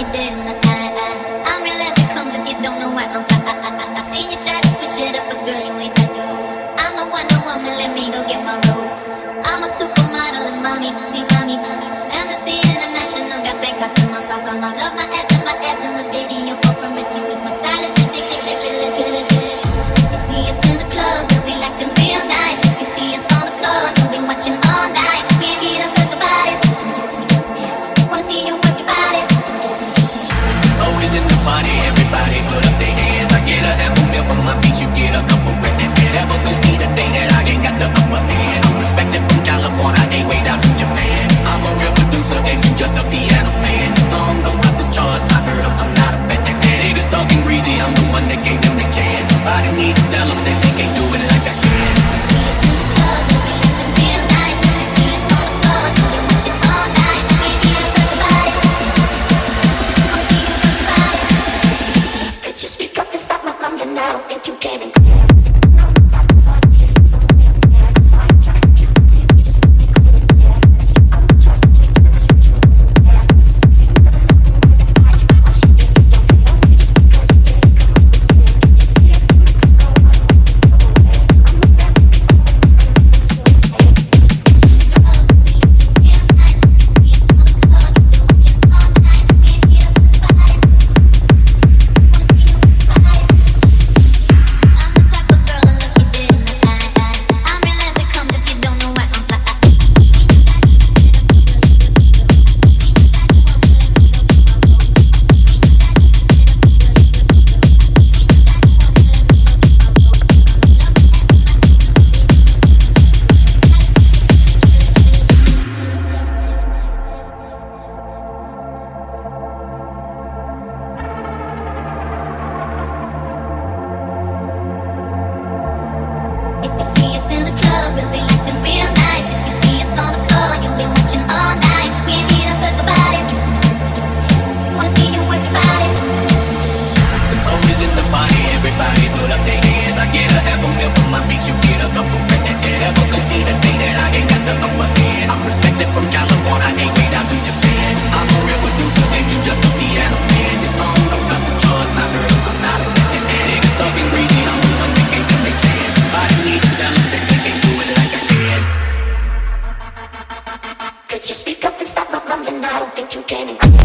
I'm real as it comes if you don't know why I'm high. I seen you try to switch it up, but girl, you ain't that. I'm wonder woman, let me go get my robe. I'm a supermodel and mommy, see mommy. now, think you came and organic.